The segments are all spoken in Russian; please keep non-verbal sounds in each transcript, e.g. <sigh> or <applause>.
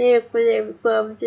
Ні, коли хлопці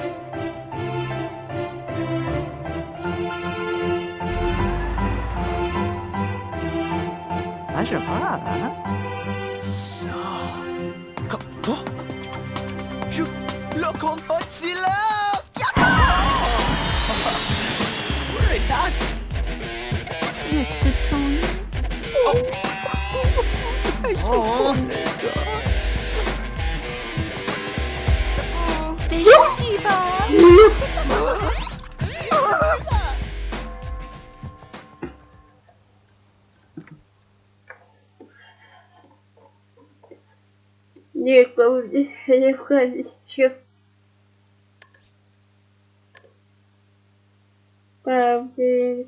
什么？小，可不，猪落空破机了！哈哈，不是大姐，这是终于，太辛苦了。等一下，地板。là Je suis ton... Oh. T'es gentil, pas? Дівка, дівка, що? Правда.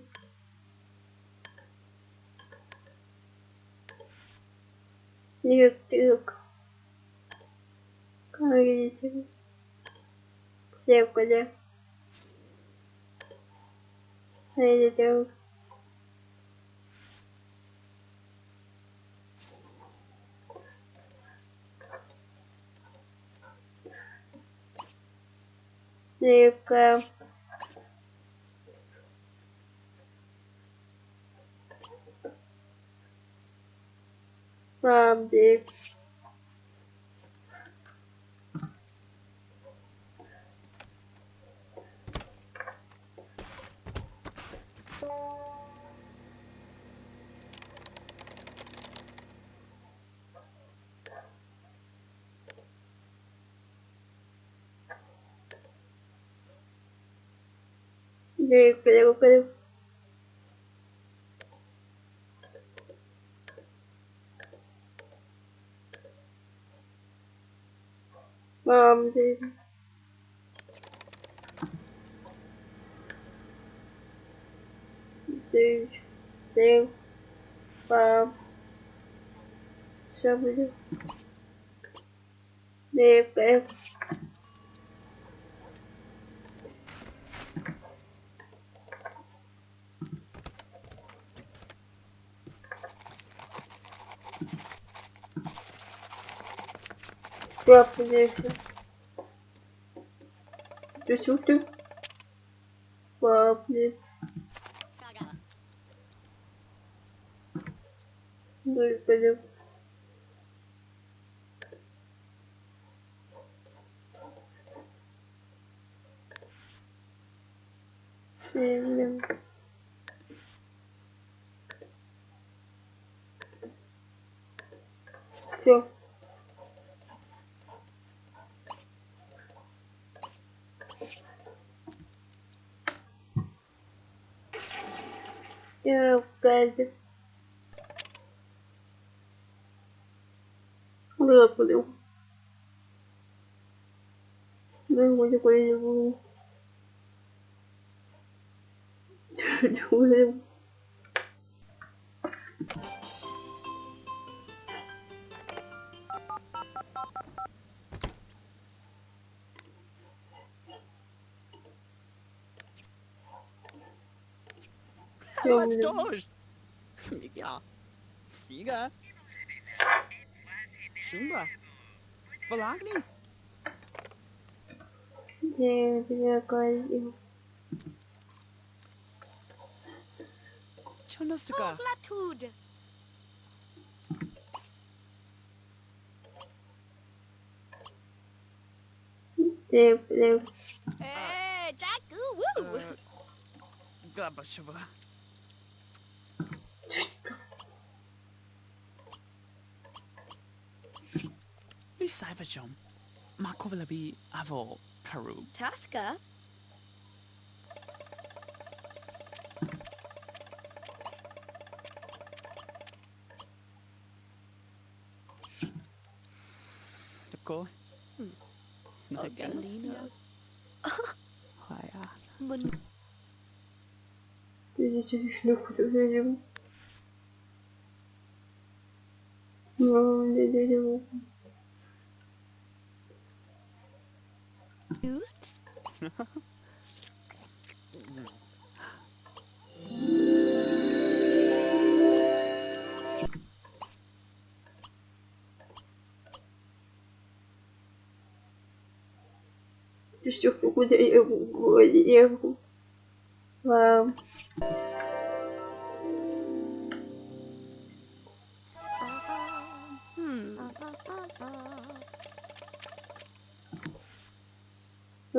Дівчинка. Кажете. Дівка, де? de Pedro Pedro. Um, de... De... De... Um, sobre... De... Pedro. буде? Дівка. Папа, дівка. Ти чути? Папа. Дівка, дівка. Сильно. Все. Я в газі. Господи. Господи, коли не було. Чого? let's go. <laughs> Miguel. Siga. Chumba. Volagni. Gente, eu coisa. Čo Nostica. tuka? Deu, deu. É, Jacu, uh. É, Li Saivajom. Makovalabi Avo Karu. Taska. Ko. Galina. Haya. Mun. Видите, вишню видим. Ну, не дерево. Ты что, куда я его, я его. Вау.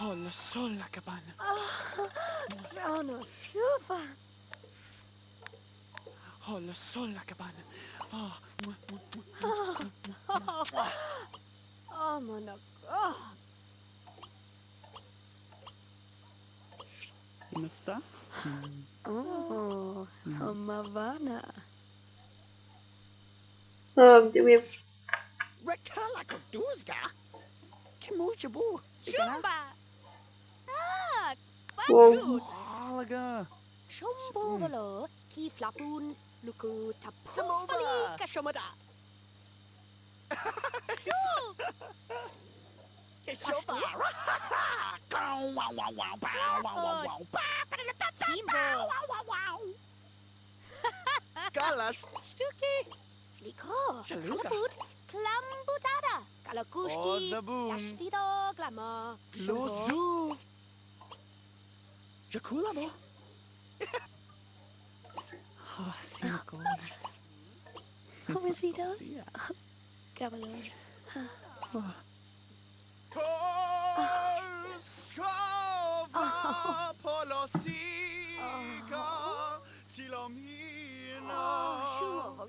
Hola sola cabana. Rano suba. Hola sola cabana. Oh, mwah, mwah, mwah, oh, oh, my God. Musta? Mm. Oh, mm. Havana. Um, oh, do we have Rekala Koduzga? Kimujabu. Shumba. Ah, Wow. Bachut. Halaga. Shumbo valo. Ki flapun. Luku tapufali Samova. kashomada. <laughs> Shub. Keshoba. <laughs> Wow, wow, wow, wow, bow, wow, wow, wow, bow, Kimbo. wow, wow, wow. <laughs> Galas. Stuki. Liko, Kalaput, Klambutada, Kalakushki, Yashtido, Glamo, Lozu, Jakulamo. Oh, Sirgon. Rosito, Gabalon. Oh. Polskowa ah. <laughs> polosika, Tilomina. Oh. Oh,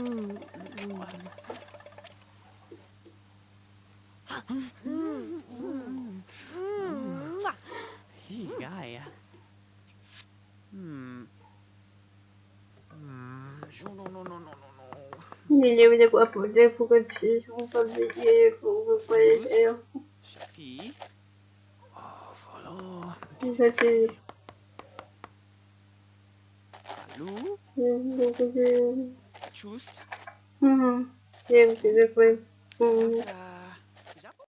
Mm. Mm. Mm. Mwah. Hey, guy Hmm Hmm No, no, no, no, no, no Не, не, мне папа, дай покопись, он там я его полетел. Shafi Oh, follow Кстати, Lu я не Choose Угу. Я. Угу. Aka